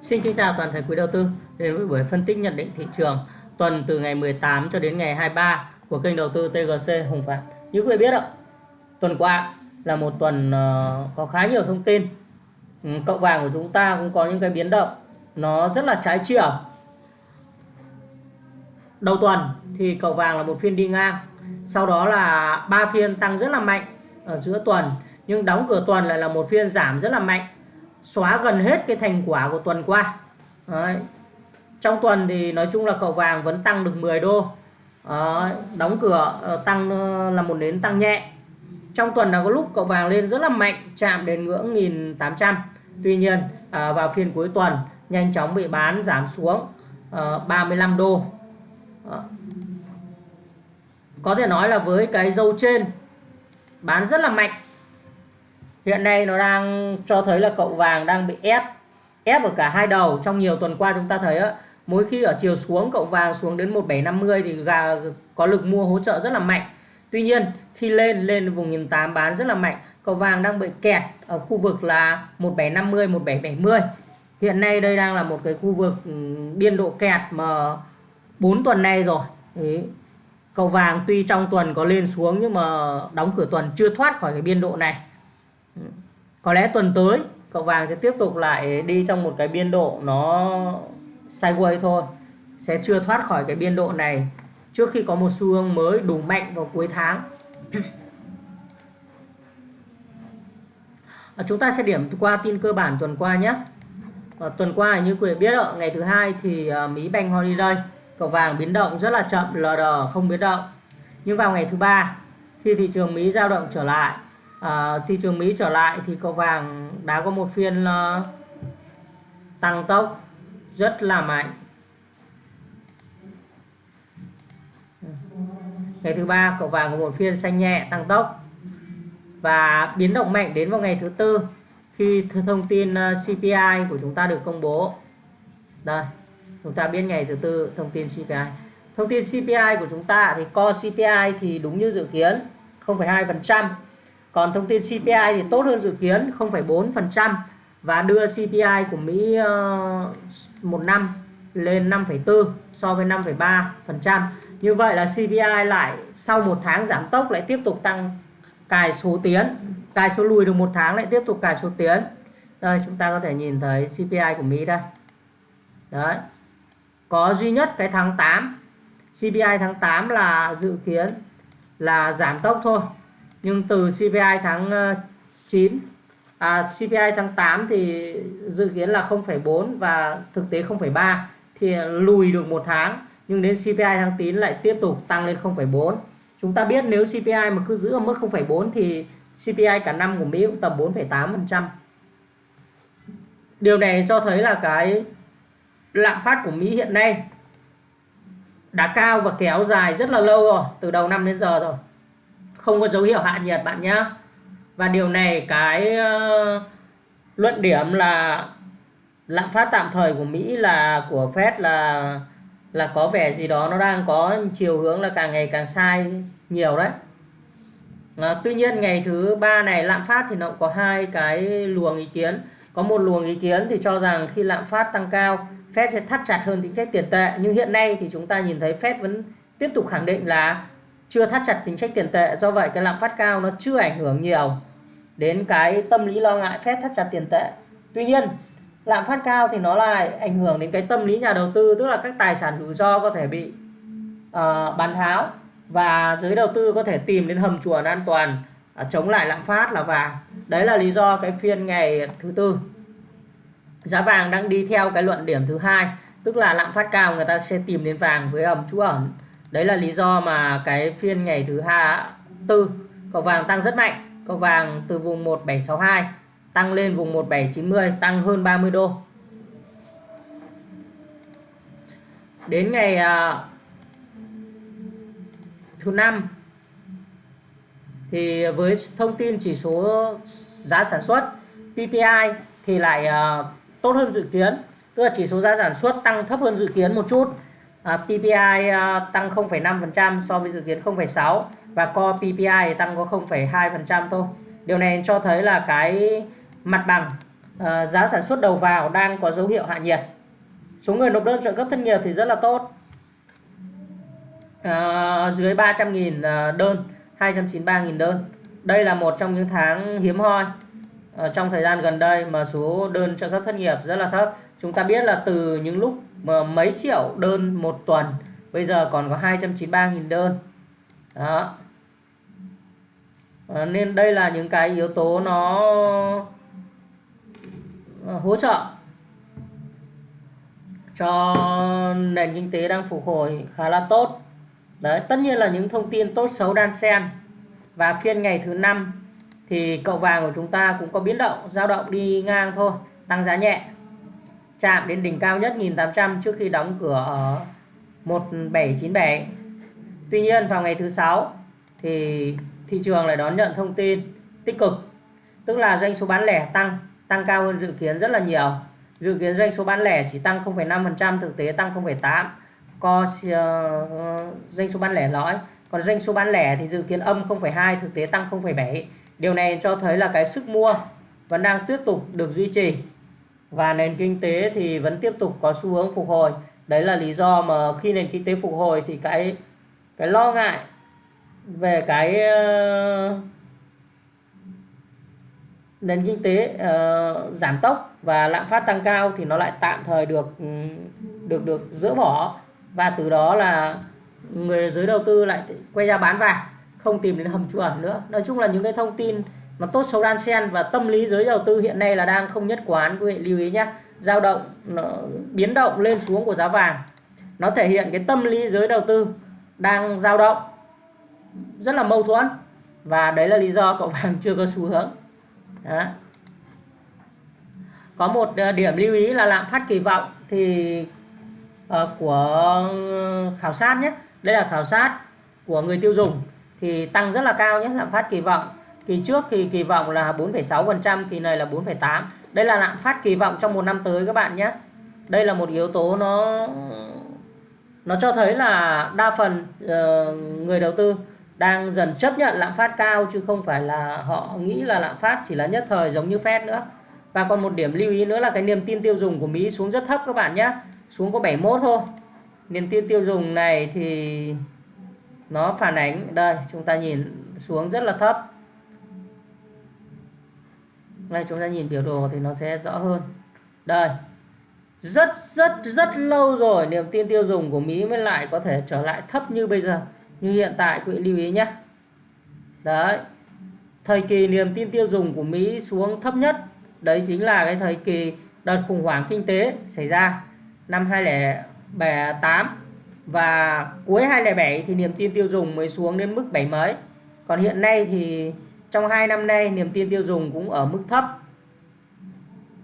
Xin kính chào toàn thể quý đầu tư đến với buổi phân tích nhận định thị trường tuần từ ngày 18 cho đến ngày 23 của kênh đầu tư TGC Hùng Phạm. Như quý vị biết ạ, tuần qua là một tuần ờ, có khá nhiều thông tin. Ừ, cậu vàng của chúng ta cũng có những cái biến động nó rất là trái chiều. Đầu tuần thì cậu vàng là một phiên đi ngang, sau đó là ba phiên tăng rất là mạnh ở giữa tuần, nhưng đóng cửa tuần lại là một phiên giảm rất là mạnh xóa gần hết cái thành quả của tuần qua Đấy. trong tuần thì nói chung là cậu vàng vẫn tăng được 10 đô Đấy. đóng cửa ờ, tăng ờ, là một nến tăng nhẹ trong tuần là có lúc cậu vàng lên rất là mạnh chạm đến ngưỡng 1800 tuy nhiên à, vào phiên cuối tuần nhanh chóng bị bán giảm xuống ờ, à, 35 đô à. có thể nói là với cái dâu trên bán rất là mạnh hiện nay nó đang cho thấy là cậu vàng đang bị ép ép ở cả hai đầu. Trong nhiều tuần qua chúng ta thấy á, mỗi khi ở chiều xuống, cậu vàng xuống đến 1750 thì gà có lực mua hỗ trợ rất là mạnh. Tuy nhiên, khi lên lên vùng 1008 bán rất là mạnh, cậu vàng đang bị kẹt ở khu vực là 1750 1770 hiện nay đây đang là một cái khu vực ừ, biên độ kẹt mà 4 tuần nay rồi. Đấy. cậu vàng tuy trong tuần có lên xuống nhưng mà đóng cửa tuần chưa thoát khỏi cái biên độ này. Ừ. có lẽ tuần tới cậu vàng sẽ tiếp tục lại đi trong một cái biên độ nó sideways thôi. Sẽ chưa thoát khỏi cái biên độ này trước khi có một xu hướng mới đủ mạnh vào cuối tháng. À, chúng ta sẽ điểm qua tin cơ bản tuần qua nhé. Và tuần qua như quý vị biết ạ ngày thứ hai thì uh, Mỹ Bank Holiday cậu vàng biến động rất là chậm LD không biến động. Nhưng vào ngày thứ ba khi thị trường Mỹ dao động trở lại à, thị trường Mỹ trở lại thì cậu vàng đã có một phiên uh, tăng tốc rất là mạnh. Ngày thứ ba cậu vàng có một phiên xanh nhẹ tăng tốc và biến động mạnh đến vào ngày thứ tư khi thông tin ờ, CPI của chúng ta được công bố. Đây chúng ta biết ngày thứ tư thông tin CPI thông tin CPI của chúng ta thì co CPI thì đúng như dự kiến 0,2% còn thông tin CPI thì tốt hơn dự kiến 0,4% và đưa CPI của Mỹ ờ, một năm lên 5,4 so với 5,3%. Như vậy là CPI lại sau một tháng giảm tốc lại tiếp tục tăng cài số tiến, cài số lùi được một tháng lại tiếp tục cài số tiến. Đây chúng ta có thể nhìn thấy CPI của Mỹ đây. Đấy. Có duy nhất cái tháng 8 CPI tháng 8 là dự kiến là giảm tốc thôi nhưng từ CPI tháng ờ, 9 à, CPI tháng 8 thì dự kiến là 0,4 và thực tế 0,3 thì lùi được một tháng nhưng đến CPI tháng 9 lại tiếp tục tăng lên 0,4 chúng ta biết nếu CPI mà cứ giữ ở mức 0,4 thì CPI cả năm của Mỹ cũng tầm 4,8% điều này cho thấy là cái lạm phát của Mỹ hiện nay đã cao và kéo dài rất là lâu rồi từ đầu năm đến giờ rồi không có dấu hiệu hạ nhiệt bạn nhé và điều này cái uh, luận điểm là lạm phát tạm thời của Mỹ là của Fed là là có vẻ gì đó nó đang có chiều hướng là càng ngày càng sai nhiều đấy. À, tuy nhiên ngày thứ ba này lạm phát thì nó có hai cái luồng ý kiến. Có một luồng ý kiến thì cho rằng khi lạm phát tăng cao Fed sẽ thắt chặt hơn chính sách tiền tệ. Nhưng hiện nay thì chúng ta nhìn thấy Fed vẫn tiếp tục khẳng định là chưa thắt chặt chính sách tiền tệ do vậy cái lạm phát cao nó chưa ảnh hưởng nhiều đến cái tâm lý lo ngại phép thắt chặt tiền tệ. Tuy nhiên lạm phát cao thì nó lại ảnh hưởng đến cái tâm lý nhà đầu tư tức là các tài sản rủi ro có thể bị uh, bán tháo và giới đầu tư có thể tìm đến hầm chuồn an toàn uh, chống lại lạm phát là vàng. Đấy là lý do cái phiên ngày thứ tư. Giá vàng đang đi theo cái luận điểm thứ hai tức là lạm phát cao người ta sẽ tìm đến vàng với hầm trú ẩn đấy là lý do mà cái phiên ngày thứ hai tư cầu vàng tăng rất mạnh. Cầu vàng từ vùng 1762 tăng lên vùng 1790 tăng hơn 30 đô. Đến ngày à, thứ năm thì với thông tin chỉ số giá sản xuất PPI thì lại uh, tốt hơn dự kiến. Tức là chỉ số giá sản xuất tăng thấp hơn dự kiến một chút à, PPI à, tăng 0,5% so với dự kiến 0,6 và core PPI tăng có 0,2% thôi. Điều này cho thấy là cái mặt bằng à, giá sản xuất đầu vào đang có dấu hiệu hạ nhiệt. Số người nộp đơn trợ cấp thất nghiệp thì rất là tốt. À, dưới 300.000 à, đơn 293.000 đơn. Đây là một trong những tháng hiếm hoi à, trong thời gian gần đây mà số đơn trợ cấp thất nghiệp rất là thấp. Chúng ta biết là từ những lúc mà mấy triệu đơn một tuần bây giờ còn có 293.000 đơn. Đó. À, nên đây là những cái yếu tố nó ờ, hỗ trợ cho nền kinh tế đang phục hồi khá là tốt. Đấy tất nhiên là những thông tin tốt xấu đan xen. Và phiên ngày thứ năm thì cậu vàng của chúng ta cũng có biến động dao động đi ngang thôi tăng giá nhẹ chạm đến đỉnh cao nhất 1800 trước khi đóng cửa ở 1797 Tuy nhiên vào ngày thứ sáu thì thị trường lại đón nhận thông tin tích cực tức là doanh số bán lẻ tăng tăng cao hơn dự kiến rất là nhiều. Dự kiến doanh số bán lẻ chỉ tăng 0,5% thực tế tăng 0,8 co uh, doanh số bán lẻ lõi. Còn doanh số bán lẻ thì dự kiến âm 0,2 thực tế tăng 0,7 điều này cho thấy là cái sức mua vẫn đang tiếp tục được duy trì và nền kinh tế thì vẫn tiếp tục có xu hướng phục hồi. Đấy là lý do mà khi nền kinh tế phục hồi thì cái cái lo ngại về cái uh, nền kinh tế uh, giảm tốc và lạm phát tăng cao thì nó lại tạm thời được được được dỡ bỏ. Và từ đó là người giới đầu tư lại quay ra bán vàng không tìm đến hầm trú ẩn nữa. Nói chung là những cái thông tin mà tốt xấu đan xen và tâm lý giới đầu tư hiện nay là đang không nhất quán quý vị lưu ý nhé dao động nó biến động lên xuống của giá vàng. Nó thể hiện cái tâm lý giới đầu tư đang dao động rất là mâu thuẫn. Và đấy là lý do cậu vàng chưa có xu hướng. Đó. có một ờ, điểm lưu ý là lạm phát kỳ vọng thì uh, của ừ, khảo sát nhé. Đây là khảo sát của người tiêu dùng thì tăng rất là cao nhé lạm phát kỳ vọng kỳ trước thì kỳ vọng là 4,6% kỳ này là 4,8 đây là lạm phát kỳ vọng trong một năm tới các bạn nhé. Đây là một yếu tố nó nó cho thấy là đa phần uh, người đầu tư đang dần chấp nhận lạm phát cao chứ không phải là họ nghĩ là lạm phát chỉ là nhất thời giống như Fed nữa. Và còn một điểm lưu ý nữa là cái niềm tin tiêu dùng của Mỹ xuống rất thấp các bạn nhé. Xuống có 71 thôi. Niềm tin tiêu dùng này thì nó phản ánh đây chúng ta nhìn xuống rất là thấp đây chúng ta nhìn biểu đồ thì nó sẽ rõ hơn. Đây. Rất rất rất lâu rồi niềm tin tiêu dùng của Mỹ mới lại có thể trở lại thấp như bây giờ. Như hiện tại, quý vị lưu ý nhé. Đấy. Thời kỳ niềm tin tiêu dùng của Mỹ xuống thấp nhất, đấy chính là cái thời kỳ đợt khủng hoảng kinh tế xảy ra năm 2008 và cuối 2007 thì niềm tin tiêu dùng mới xuống đến mức 7 mấy. Còn hiện nay thì trong hai năm nay, niềm tin tiêu dùng cũng ở mức thấp.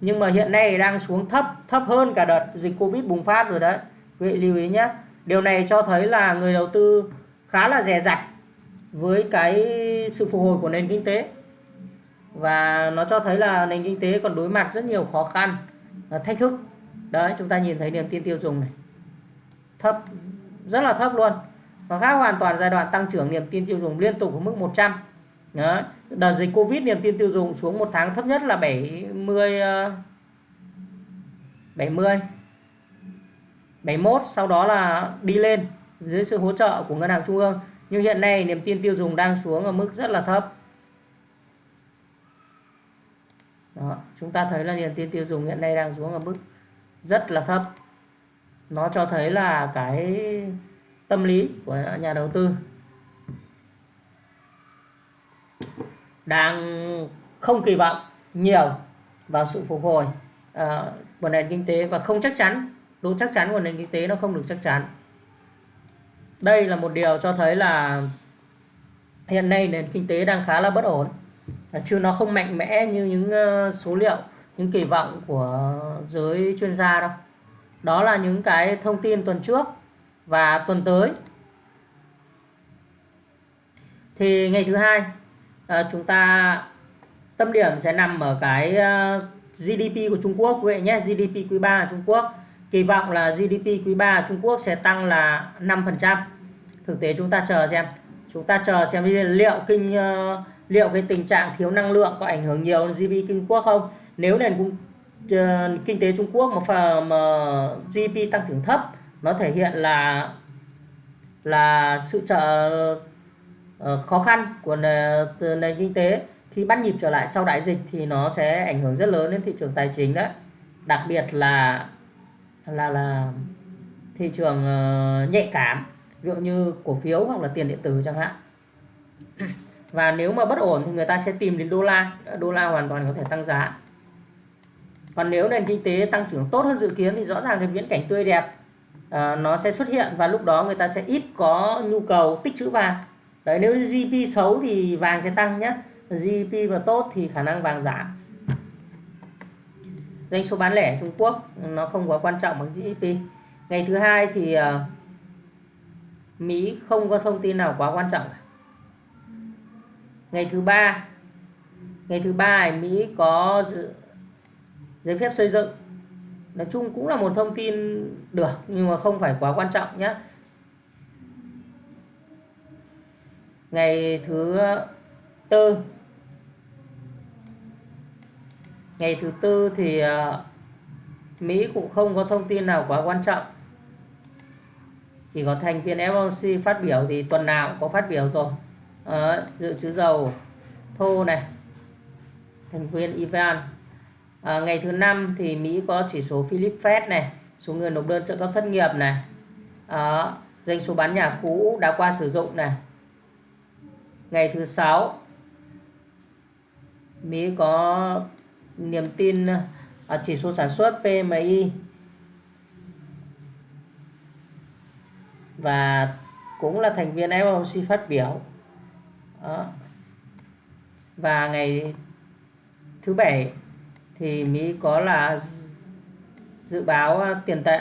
Nhưng mà hiện nay đang xuống thấp thấp hơn cả đợt dịch Covid bùng phát rồi đấy. Quý vị lưu ý nhé. Điều này cho thấy là người đầu tư khá là dè dặt với cái sự phục hồi của nền kinh tế. Và nó cho thấy là nền kinh tế còn đối mặt rất nhiều khó khăn thách thức. Đấy, chúng ta nhìn thấy niềm tin tiêu dùng này. Thấp, rất là thấp luôn. Và khác hoàn toàn giai đoạn tăng trưởng niềm tin tiêu dùng liên tục ở mức 100 Đấy. Đợt dịch Covid niềm tin tiêu dùng xuống một tháng thấp nhất là 70 70 71 sau đó là đi lên dưới sự hỗ trợ của ngân hàng trung ương. Nhưng hiện nay niềm tin tiêu dùng đang xuống ở mức rất là thấp. Đó, chúng ta thấy là niềm tin tiêu dùng hiện nay đang xuống ở mức rất là thấp. Nó cho thấy là cái tâm lý của nhà đầu tư. Đang không kỳ vọng nhiều vào sự phục hồi uh, của nền kinh tế và không chắc chắn độ chắc chắn của nền kinh tế nó không được chắc chắn. Đây là một điều cho thấy là hiện nay nền kinh tế đang khá là bất ổn. Chứ nó không mạnh mẽ như những ờ, số liệu những kỳ vọng của giới chuyên gia đâu. Đó là những cái thông tin tuần trước và tuần tới. Thì ngày thứ hai à, chúng ta tâm điểm sẽ nằm ở cái ờ, uh, GDP của Trung Quốc quý vị nhé GDP quý 3 Trung Quốc. Kỳ vọng là GDP quý 3 Trung Quốc sẽ tăng là 5% thực tế chúng ta chờ xem. Chúng ta chờ xem liệu kinh uh, liệu cái tình trạng thiếu năng lượng có ảnh hưởng nhiều đến GDP Trung Quốc không. Nếu nền uh, kinh tế Trung Quốc mà, phần, mà GDP tăng trưởng thấp nó thể hiện là là sự trợ Ờ, khó khăn của nền, kinh tế. Khi bắt nhịp trở lại sau đại dịch thì nó sẽ ảnh hưởng rất lớn đến thị trường tài chính đấy. Đặc biệt là là là thị trường ờ, nhạy cảm ví dụ như cổ phiếu hoặc là tiền điện tử chẳng hạn. Và nếu mà bất ổn thì người ta sẽ tìm đến đô la đô la hoàn toàn có thể tăng giá. Còn nếu nền kinh tế tăng trưởng tốt hơn dự kiến thì rõ ràng cái viễn cảnh tươi đẹp uh, nó sẽ xuất hiện và lúc đó người ta sẽ ít có nhu cầu tích trữ vàng đấy nếu GDP xấu thì vàng sẽ tăng nhé GDP mà tốt thì khả năng vàng giảm. Doanh số bán lẻ Trung Quốc nó không quá quan trọng bằng GDP ngày thứ hai thì uh, Mỹ không có thông tin nào quá quan trọng ngày thứ ba ngày thứ ba Mỹ có dự, giấy phép xây dựng. Nói chung cũng là một thông tin được nhưng mà không phải quá quan trọng nhé ngày thứ tư. Ngày thứ tư thì ờ, Mỹ cũng không có thông tin nào quá quan trọng. Chỉ có thành viên FOMC phát biểu thì tuần nào cũng có phát biểu rồi à, ờ, dự trữ dầu thô này. Thành viên Ivan à, ờ, ngày thứ năm thì Mỹ có chỉ số Philip Fed này số người nộp đơn trợ cấp thất nghiệp này. À, doanh số bán nhà cũ đã qua sử dụng này ngày thứ sáu, Mỹ có niềm tin ở chỉ số sản xuất PMI và cũng là thành viên FOMC phát biểu. Đó. và ngày thứ bảy thì Mỹ có là dự báo tiền tệ.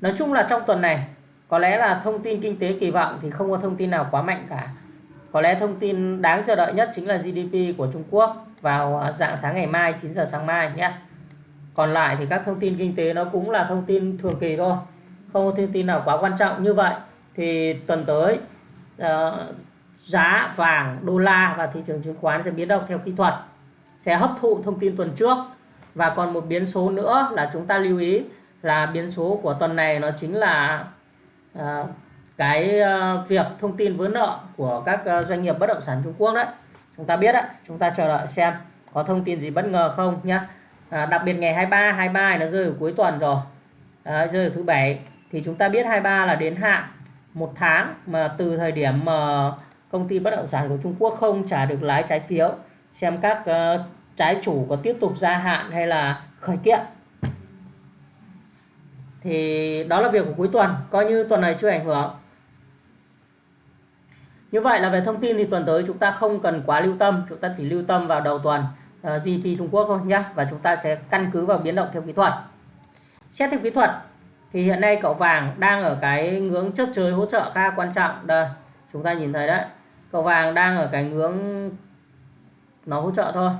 Nói chung là trong tuần này, có lẽ là thông tin kinh tế kỳ vọng thì không có thông tin nào quá mạnh cả có lẽ thông tin đáng chờ đợi nhất chính là GDP của Trung Quốc vào à, dạng sáng ngày mai 9 giờ sáng mai nhé. Còn lại thì các thông tin kinh tế nó cũng là thông tin thường kỳ thôi không có thông tin nào quá quan trọng. Như vậy thì tuần tới uh, giá vàng đô la và thị trường chứng khoán sẽ biến động theo kỹ thuật sẽ hấp thụ thông tin tuần trước. Và còn một biến số nữa là chúng ta lưu ý là biến số của tuần này nó chính là uh, cái ờ, việc thông tin vướng nợ của các ờ, doanh nghiệp bất động sản Trung Quốc đấy. Chúng ta biết đấy chúng ta chờ đợi xem có thông tin gì bất ngờ không nhá. À, đặc biệt ngày 23 23 nó rơi ở cuối tuần rồi. À, rơi ở thứ bảy. Thì chúng ta biết 23 là đến hạn một tháng mà từ thời điểm mà công ty bất động sản của Trung Quốc không trả được lái trái phiếu xem các uh, trái chủ có tiếp tục gia hạn hay là khởi kiện. Thì đó là việc của cuối tuần coi như tuần này chưa ảnh hưởng như vậy là về thông tin thì tuần tới chúng ta không cần quá lưu tâm chúng ta chỉ lưu tâm vào đầu tuần ờ, uh, GDP Trung Quốc thôi nhé và chúng ta sẽ căn cứ vào biến động theo kỹ thuật. Xét theo kỹ thuật thì hiện nay cậu vàng đang ở cái ngưỡng chấp chơi hỗ trợ khá quan trọng. Đây chúng ta nhìn thấy đấy cậu vàng đang ở cái ngưỡng nó hỗ trợ thôi.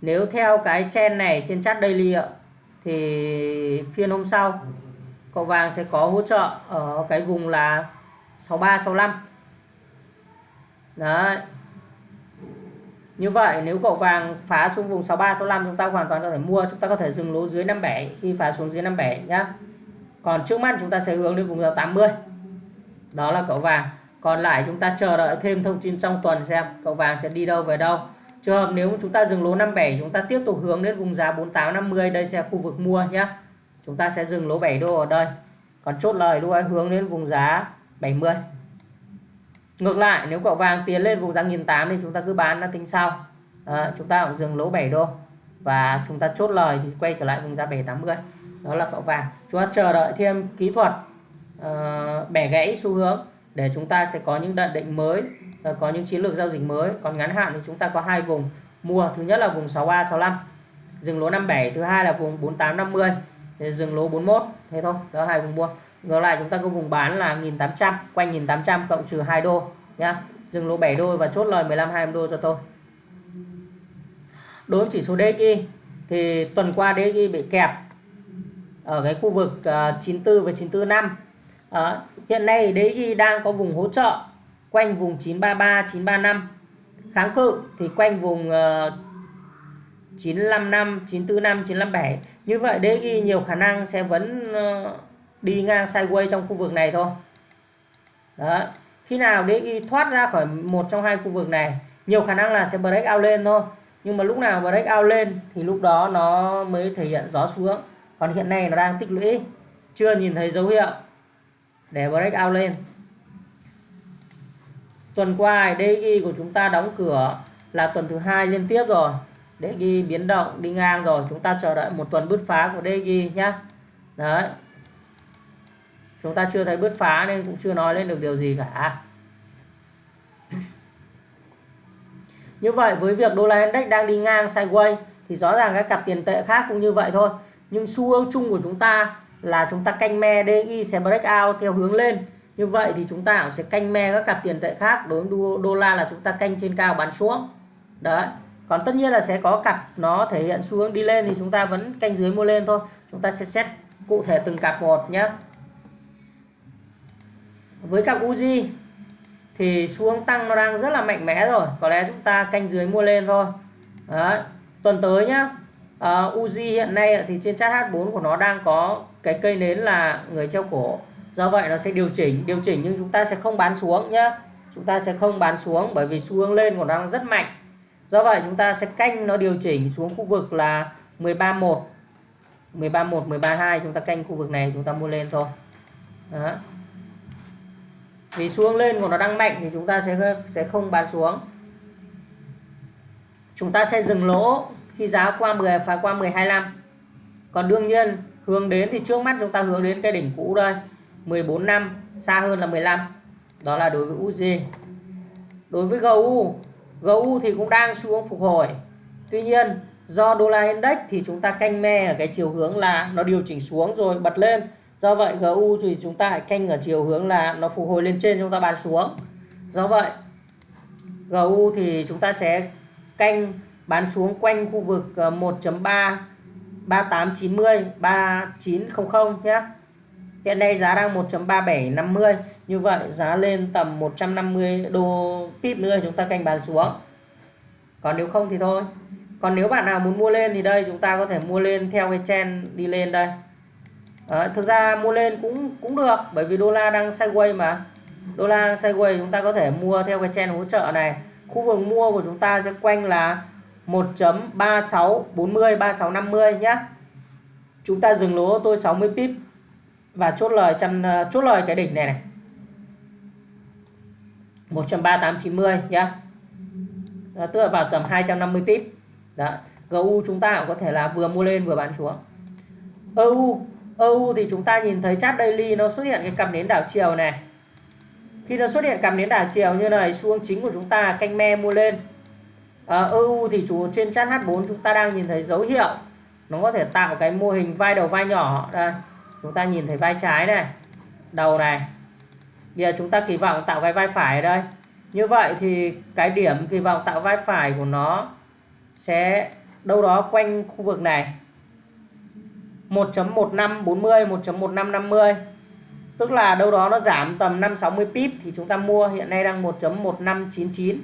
Nếu theo cái chen này trên chart daily thì phiên hôm sau cậu vàng sẽ có hỗ trợ ở cái vùng là 63 65 đấy. Như vậy, nếu cậu vàng phá xuống vùng 63 65 chúng ta hoàn toàn có thể mua, chúng ta có thể dừng lỗ dưới 57 khi phá xuống dưới 57 nhá. Còn trước mắt chúng ta sẽ hướng đến vùng 80 đó là cậu vàng. Còn lại chúng ta chờ đợi thêm thông tin trong tuần xem cậu vàng sẽ đi đâu, về đâu. Trường hợp nếu chúng ta dừng lỗ 57 chúng ta tiếp tục hướng đến vùng giá 4850 đây sẽ khu vực mua nhé chúng ta sẽ dừng lỗ 7 đô ở đây. Còn chốt lời luôn hướng đến vùng giá 70 ngược lại nếu cậu vàng tiến lên vùng giá 1008 thì chúng ta cứ bán nó tính sau. À, chúng ta cũng dừng lỗ 7 đô. Và chúng ta chốt lời thì quay trở lại vùng giá 780 đó là cậu vàng. Chúng ta chờ đợi thêm kỹ thuật uh, bẻ gãy xu hướng để chúng ta sẽ có những nhận định mới uh, có những chiến lược giao dịch mới. Còn ngắn hạn thì chúng ta có hai vùng mua. Thứ nhất là vùng 63 65 dừng lỗ 57 thứ hai là vùng 48 50 thì dừng lỗ 41 thế thôi đó hai vùng mua ngược lại chúng ta có vùng bán là 1800 quanh 1800 cộng trừ 2 đô nhá. Dừng lỗ 7 đô và chốt lời 15 20 đô cho tôi. Đối với chỉ số DXY thì tuần qua DXY bị kẹp ở cái khu vực à, uh, 94 và 945 à, ờ, hiện nay DXY đang có vùng hỗ trợ quanh vùng 933 935 kháng cự thì quanh vùng uh, 955 945 957 như vậy DXY nhiều khả năng sẽ vẫn ờ, đi ngang sideways trong khu vực này thôi. Đó. Khi nào DXY thoát ra khỏi một trong hai khu vực này, nhiều khả năng là sẽ break out lên thôi. Nhưng mà lúc nào break out lên thì lúc đó nó mới thể hiện gió xuống còn hiện nay nó đang tích lũy, chưa nhìn thấy dấu hiệu để break out lên. Tuần qua DXY của chúng ta đóng cửa là tuần thứ hai liên tiếp rồi. DXY biến động đi ngang rồi, chúng ta chờ đợi một tuần bứt phá của DXY nhé đấy chúng ta chưa thấy bứt phá nên cũng chưa nói lên được điều gì cả. Như vậy, với việc đô la index đang đi ngang sideways, thì rõ ràng các cặp tiền tệ khác cũng như vậy thôi. Nhưng xu hướng chung của chúng ta là chúng ta canh me DI sẽ break out theo hướng lên. Như vậy thì chúng ta cũng sẽ canh me các cặp tiền tệ khác đối với đô la là chúng ta canh trên cao bán xuống. Đấy. Còn tất nhiên là sẽ có cặp nó thể hiện xu hướng đi lên thì chúng ta vẫn canh dưới mua lên thôi. Chúng ta sẽ xét cụ thể từng cặp một nhé với cặp Uzi thì xu hướng tăng nó đang rất là mạnh mẽ rồi. Có lẽ chúng ta canh dưới mua lên thôi. Đấy tuần tới nhá. Uh, Uzi hiện nay thì trên chart H4 của nó đang có cái cây nến là người treo cổ. Do vậy nó sẽ điều chỉnh điều chỉnh nhưng chúng ta sẽ không bán xuống nhá. Chúng ta sẽ không bán xuống bởi vì xu hướng lên của nó đang rất mạnh. Do vậy chúng ta sẽ canh nó điều chỉnh xuống khu vực là 13.1 13.1 13.2 chúng ta canh khu vực này chúng ta mua lên thôi. Đó vì xuống lên của nó đang mạnh thì chúng ta sẽ sẽ không bán xuống. Chúng ta sẽ dừng lỗ khi giá qua 10 phá qua 1025 còn đương nhiên, hướng đến thì trước mắt chúng ta hướng đến cái đỉnh cũ đây 14 năm, xa hơn là 15 đó là đối với UG đối với GU GU thì cũng đang xuống phục hồi. Tuy nhiên, do đô la index thì chúng ta canh me ở cái chiều hướng là nó điều chỉnh xuống rồi bật lên do vậy GU thì chúng ta canh ở chiều hướng là nó phục hồi lên trên, chúng ta bán xuống. Do vậy GU thì chúng ta sẽ canh, bán xuống quanh khu vực 1.3 3890 3900 nhé. Hiện nay giá đang 1.3750 Như vậy giá lên tầm 150 đô pip nữa chúng ta canh bán xuống. Còn nếu không thì thôi. Còn nếu bạn nào muốn mua lên thì đây, chúng ta có thể mua lên theo cái trend đi lên đây. Đấy, Thực ra mua lên cũng cũng được bởi vì đô la đang sideways mà. Đô la sideways chúng ta có thể mua theo cái trend hỗ trợ này. Khu vực mua của chúng ta sẽ quanh là 1.3640 3650 nhé Chúng ta dừng lỗ tôi 60 pip và chốt lời trăm chốt lời cái đỉnh này này. 13890 nhé đó, tức là vào tầm 250 pip. Đó GU chúng ta cũng có thể là vừa mua lên vừa bán xuống. EU EU thì chúng ta nhìn thấy chart daily nó xuất hiện cái cặp nến đảo chiều này. Khi nó xuất hiện cặp nến đảo chiều như này xu hướng chính của chúng ta canh me mua lên. À, EU thì chủ trên chart H4 chúng ta đang nhìn thấy dấu hiệu. Nó có thể tạo cái mô hình vai đầu vai nhỏ. Đây chúng ta nhìn thấy vai trái này đầu này. Bây giờ chúng ta kỳ vọng tạo cái vai phải ở đây. Như vậy thì cái điểm kỳ vọng tạo vai phải của nó sẽ đâu đó quanh khu vực này. 1.1540 1.1550 tức là đâu đó nó giảm tầm 560 pip thì chúng ta mua, hiện nay đang 1.1599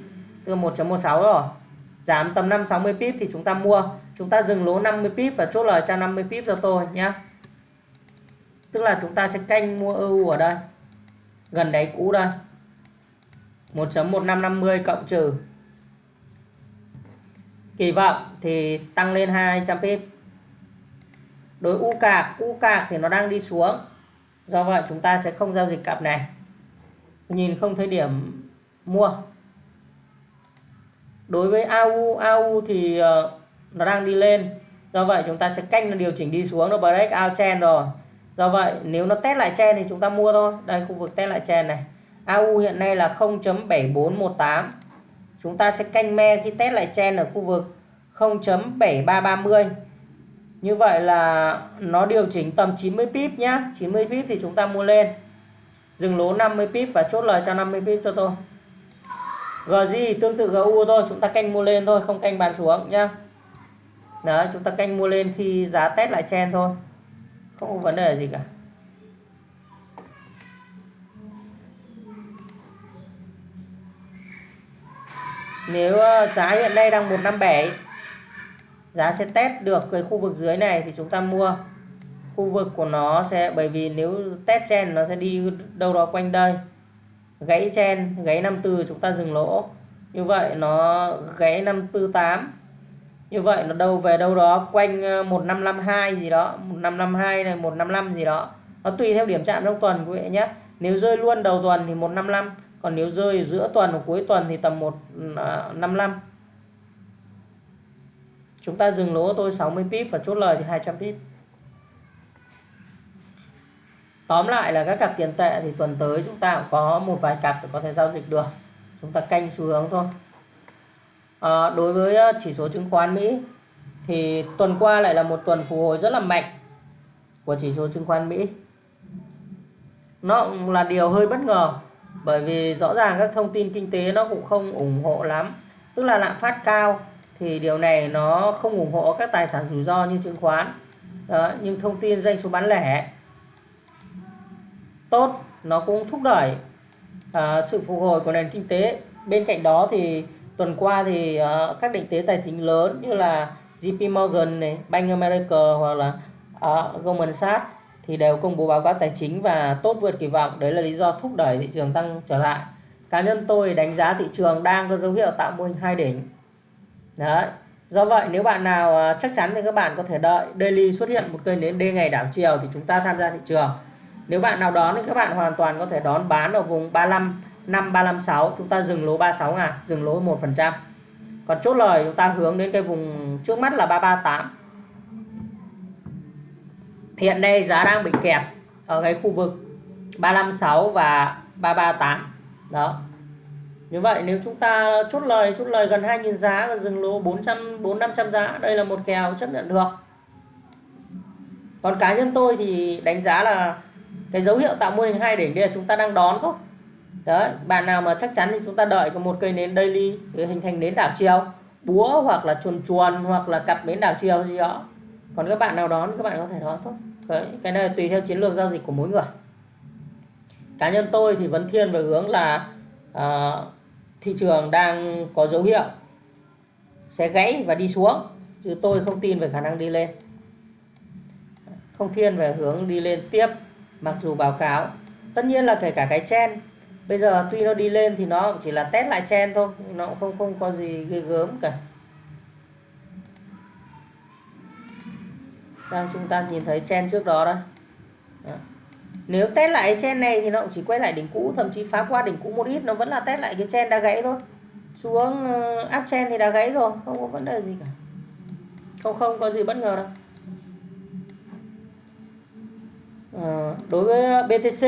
từ 1.16 rồi. Giảm tầm 560 pip thì chúng ta mua. Chúng ta dừng lỗ 50 pip và chốt lời cho 50 pip cho tôi nhé tức là chúng ta sẽ canh mua EU ở đây. Gần đáy cũ đây. 1.1550 cộng trừ. Kỳ vọng thì tăng lên 200 pip đối U cạc U cạc thì nó đang đi xuống. Do vậy chúng ta sẽ không giao dịch cặp này. Nhìn không thấy điểm mua. Đối với AU AU thì ờ, nó đang đi lên. Do vậy chúng ta sẽ canh nó điều chỉnh đi xuống, nó break out trend rồi. Do vậy nếu nó test lại chen thì chúng ta mua thôi. Đây, khu vực test lại chen này. AU hiện nay là 0.7418 chúng ta sẽ canh me khi test lại chen ở khu vực 0.7330 như vậy là nó điều chỉnh tầm 90 pip nhá. 90 pip thì chúng ta mua lên. Dừng lỗ 50 pip và chốt lời cho 50 pip cho tôi. GG tương tự GU thôi, chúng ta canh mua lên thôi, không canh bán xuống nhá. Đấy, chúng ta canh mua lên khi giá test lại chen thôi. Không có vấn đề gì cả. Nếu ờ, giá hiện nay đang 157 giá sẽ test được cái khu vực dưới này thì chúng ta mua. Khu vực của nó sẽ, bởi vì nếu test chen nó sẽ đi đâu đó quanh đây. Gãy chen gãy 54 chúng ta dừng lỗ. Như vậy nó gãy 548 như vậy nó đâu về đâu đó quanh ờ, 1552 gì đó 1552 này 155 gì đó. Nó tùy theo điểm chạm trong tuần quý vị nhé. Nếu rơi luôn đầu tuần thì 155 còn nếu rơi giữa tuần hoặc cuối tuần thì tầm 155 chúng ta dừng lỗ tôi 60 pip và chốt lời thì 200 pip. Tóm lại là các cặp tiền tệ thì tuần tới chúng ta cũng có một vài cặp để có thể giao dịch được. Chúng ta canh xu hướng thôi. À, đối với ờ, chỉ số chứng khoán Mỹ thì tuần qua lại là một tuần phục hồi rất là mạnh của chỉ số chứng khoán Mỹ. Nó cũng là điều hơi bất ngờ bởi vì rõ ràng các thông tin kinh tế nó cũng không ủng hộ lắm. Tức là lạm phát cao thì điều này nó không ủng hộ các tài sản rủi ro như chứng khoán. Đó, nhưng thông tin doanh số bán lẻ tốt nó cũng thúc đẩy à, sự phục hồi của nền kinh tế. Bên cạnh đó thì tuần qua thì à, các định chế tài chính lớn như là JP Morgan này, Bank America hoặc là à, Goldman Sachs thì đều công bố báo cáo tài chính và tốt vượt kỳ vọng. Đấy là lý do thúc đẩy thị trường tăng trở lại. Cá nhân tôi đánh giá thị trường đang có dấu hiệu tạo mô hình hai đỉnh đấy. Do vậy, nếu bạn nào à, chắc chắn thì các bạn có thể đợi. Daily xuất hiện một cây nến D ngày đảo chiều thì chúng ta tham gia thị trường. Nếu bạn nào đón thì các bạn hoàn toàn có thể đón bán ở vùng 35 5 356 chúng ta dừng lỗ 36 ngàn, dừng lỗ 1% còn chốt lời, chúng ta hướng đến cái vùng trước mắt là 338 hiện nay giá đang bị kẹp ở cái khu vực 356 và 338 đó như vậy nếu chúng ta chốt lời chốt lời gần 2.000 giá và dừng lỗ 400 4 500 giá đây là một kèo chấp nhận được. Còn cá nhân tôi thì đánh giá là cái dấu hiệu tạo mô hình hai đỉnh đây là chúng ta đang đón thôi. Đấy bạn nào mà chắc chắn thì chúng ta đợi có một cây nến daily để hình thành nến đảo chiều búa hoặc là chuồn chuồn hoặc là cặp nến đảo chiều gì đó. Còn các bạn nào đón các bạn có thể đón thôi. Đấy, cái này tùy theo chiến lược giao dịch của mỗi người. Cá nhân tôi thì vẫn thiên về hướng là uh, thị trường đang có dấu hiệu sẽ gãy và đi xuống, chứ tôi không tin về khả năng đi lên. Không thiên về hướng đi lên tiếp, mặc dù báo cáo. Tất nhiên là kể cả cái chen bây giờ tuy nó đi lên thì nó chỉ là test lại chen thôi nó cũng không không có gì ghê gớm cả. Đang chúng ta nhìn thấy chen trước đó đây đó nếu test lại chen này thì nó cũng chỉ quay lại đỉnh cũ thậm chí phá qua đỉnh cũ một ít nó vẫn là test lại cái chen đã gãy thôi. Xuống ừ, áp chen thì đã gãy rồi không có vấn đề gì cả. Không không có gì bất ngờ đâu. À, đối với BTC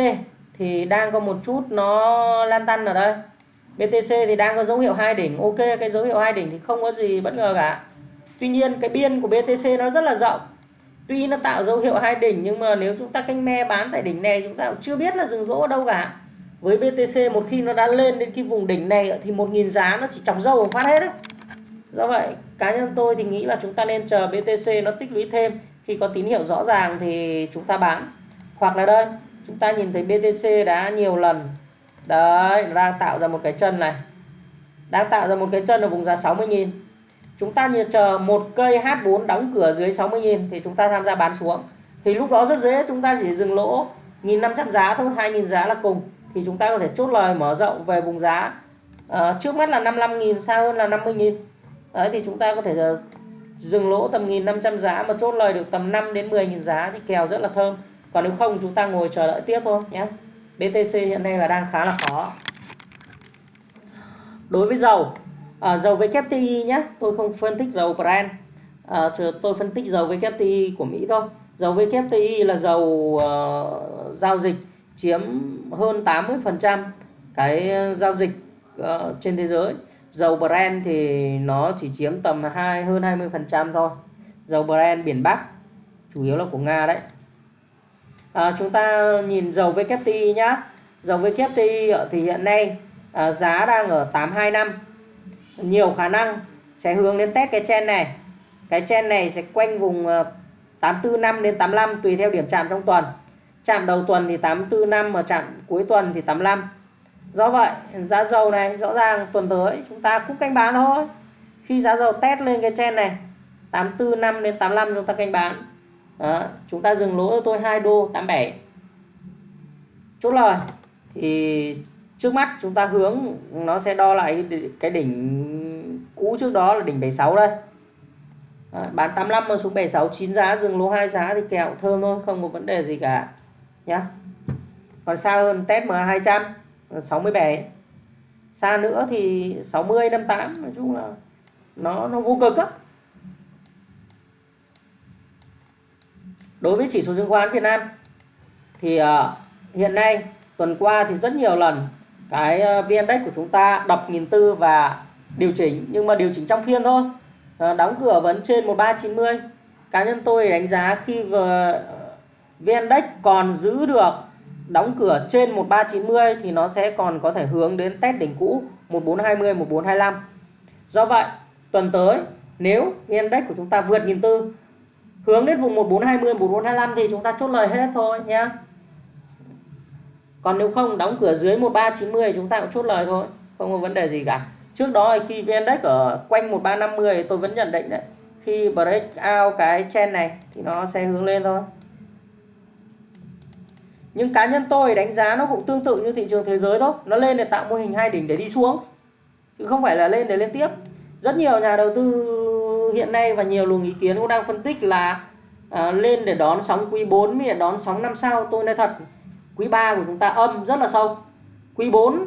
thì đang có một chút nó lan tăn ở đây. BTC thì đang có dấu hiệu hai đỉnh ok cái dấu hiệu hai đỉnh thì không có gì bất ngờ cả. Tuy nhiên cái biên của BTC nó rất là rộng tuy nó tạo dấu hiệu hai đỉnh, nhưng mà nếu chúng ta canh me bán tại đỉnh này, chúng ta cũng chưa biết là dừng lỗ ở đâu cả. Với BTC một khi nó đã lên đến cái vùng đỉnh này, thì một nghìn giá nó chỉ chọc dâu phát hết đấy do vậy, cá nhân tôi thì nghĩ là chúng ta nên chờ BTC nó tích lũy thêm. Khi có tín hiệu rõ ràng thì chúng ta bán. Hoặc là đây, chúng ta nhìn thấy BTC đã nhiều lần. Đấy, nó đang tạo ra một cái chân này. Đang tạo ra một cái chân ở vùng giá 60.000 chúng ta như chờ một cây H4 đóng cửa dưới 60.000 thì chúng ta tham gia bán xuống. Thì lúc đó rất dễ chúng ta chỉ dừng lỗ 1.500 giá thôi 2.000 giá là cùng. Thì chúng ta có thể chốt lời mở rộng về vùng giá. À, trước mắt là 55.000 xa hơn là 50.000 đấy thì chúng ta có thể ờ, dừng lỗ tầm 1.500 giá mà chốt lời được tầm 5 đến 10.000 giá thì kèo rất là thơm. Còn nếu không chúng ta ngồi chờ đợi tiếp thôi nhé. BTC hiện nay là đang khá là khó. Đối với dầu à, dầu WTI nhé tôi không phân tích dầu Brent. À, tôi phân tích dầu WTI của Mỹ thôi. Dầu WTI là dầu uh, giao dịch chiếm hơn 80% cái giao dịch uh, trên thế giới. Dầu Brent thì nó chỉ chiếm tầm 2 hơn 20% thôi. Dầu Brent biển Bắc chủ yếu là của Nga đấy. À, chúng ta nhìn dầu WTI nhá. Dầu WTI thì hiện nay à, giá đang ở 825 nhiều khả năng sẽ hướng đến test cái chen này. Cái chen này sẽ quanh vùng ờ, 845 đến 85 tùy theo điểm chạm trong tuần. Chạm đầu tuần thì 845 mà chạm cuối tuần thì 85 do vậy, giá dầu này, rõ ràng tuần tới chúng ta cũng canh bán thôi. Khi giá dầu test lên cái chen này 845 đến 85 chúng ta canh bán. Đó. chúng ta dừng lỗ cho tôi 2 đô 87 chốt lời, thì trước mắt chúng ta hướng nó sẽ đo lại cái đỉnh cũ trước đó là đỉnh 76 đây. À, bán 85 mà xuống 76 9 giá dừng lỗ 2 giá thì kẹo thơm thôi không có vấn đề gì cả nhá. Còn xa hơn test mà 200 67 xa nữa thì 60 58 nói chung là nó nó vô cực á đối với chỉ số chứng khoán Việt Nam thì uh, hiện nay tuần qua thì rất nhiều lần cái ờ, VN Index của chúng ta đập nghìn tư và điều chỉnh, nhưng mà điều chỉnh trong phiên thôi. Ờ, đóng cửa vẫn trên 1390 cá nhân tôi đánh giá khi ờ, VN Index còn giữ được đóng cửa trên 1390 thì nó sẽ còn có thể hướng đến test đỉnh cũ 1420 1425 do vậy, tuần tới, nếu VN Index của chúng ta vượt nghìn tư, hướng đến vùng 1420 1425 thì chúng ta chốt lời hết thôi nhé còn nếu không đóng cửa dưới 1390 chúng ta cũng chốt lời thôi. Không có vấn đề gì cả. Trước đó khi VN Index ở quanh 1350 tôi vẫn nhận định đấy. Khi break out cái chen này thì nó sẽ hướng lên thôi. Nhưng cá nhân tôi đánh giá nó cũng tương tự như thị trường thế giới thôi. Nó lên để tạo mô hình hai đỉnh để đi xuống. Chứ không phải là lên để lên tiếp. Rất nhiều nhà đầu tư hiện nay và nhiều luồng ý kiến cũng đang phân tích là à, lên để đón sóng quý 4 mới đón sóng năm sau. Tôi nói thật quý 3 của chúng ta âm rất là sâu. Quý 4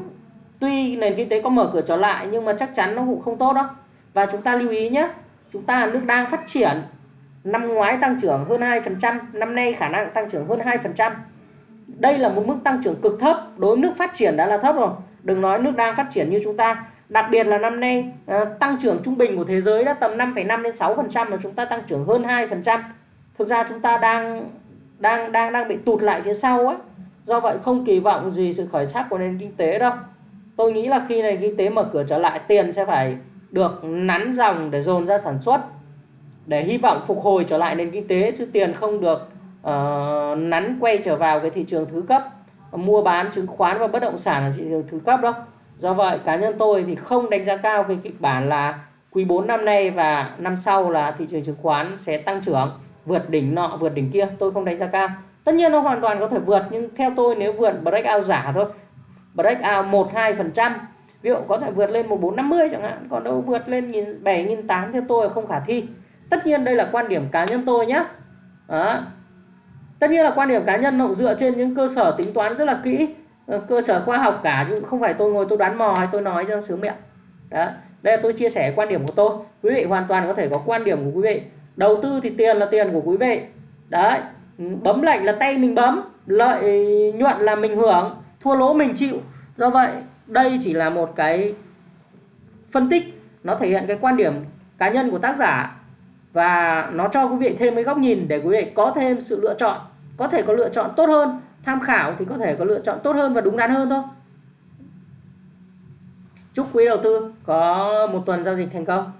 tuy nền kinh tế có mở cửa trở lại nhưng mà chắc chắn nó cũng không tốt đâu và chúng ta lưu ý nhé chúng ta là nước đang phát triển năm ngoái tăng trưởng hơn 2% năm nay khả năng tăng trưởng hơn 2% đây là một mức tăng trưởng cực thấp đối với nước phát triển đã là thấp rồi. Đừng nói nước đang phát triển như chúng ta. Đặc biệt là năm nay ờ, tăng trưởng trung bình của thế giới đã tầm 5,5 đến 6 phần trăm mà chúng ta tăng trưởng hơn 2 phần trăm. Thực ra chúng ta đang đang đang đang bị tụt lại phía sau ấy do vậy không kỳ vọng gì sự khởi sắc của nền kinh tế đâu. Tôi nghĩ là khi nền kinh tế mở cửa trở lại tiền sẽ phải được nắn dòng để dồn ra sản xuất để hy vọng phục hồi trở lại nền kinh tế chứ tiền không được uh, nắn quay trở vào cái thị trường thứ cấp mua bán chứng khoán và bất động sản là thị trường thứ cấp đâu. Do vậy cá nhân tôi thì không đánh giá cao cái kịch bản là quý 4 năm nay và năm sau là thị trường chứng khoán sẽ tăng trưởng vượt đỉnh nọ vượt đỉnh kia. Tôi không đánh giá cao tất nhiên nó hoàn toàn có thể vượt, nhưng theo tôi nếu vượt breakout giả thôi. Breakout 1 2 phần trăm. Ví dụ có thể vượt lên 1450 chẳng hạn, còn đâu vượt lên 7 8 theo tôi là không khả thi. Tất nhiên đây là quan điểm cá nhân tôi nhé đó. Tất nhiên là quan điểm cá nhân nó dựa trên những cơ sở tính toán rất là kỹ ờ, cơ sở khoa học cả, chứ không phải tôi ngồi tôi đoán mò hay tôi nói cho sướng miệng. Đó. Đây là tôi chia sẻ quan điểm của tôi. Quý vị hoàn toàn có thể có quan điểm của quý vị. Đầu tư thì tiền là tiền của quý vị. Đấy. Ừ, bấm lệnh là tay mình bấm, lợi nhuận là mình hưởng, thua lỗ mình chịu. Do vậy, đây chỉ là một cái phân tích, nó thể hiện cái quan điểm cá nhân của tác giả và nó cho quý vị thêm cái góc nhìn để quý vị có thêm sự lựa chọn, có thể có lựa chọn tốt hơn, tham khảo thì có thể có lựa chọn tốt hơn và đúng đắn hơn thôi. Chúc quý đầu tư có một tuần giao dịch thành công.